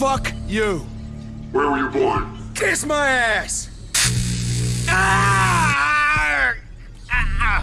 Fuck you. Where were you born? Kiss my ass!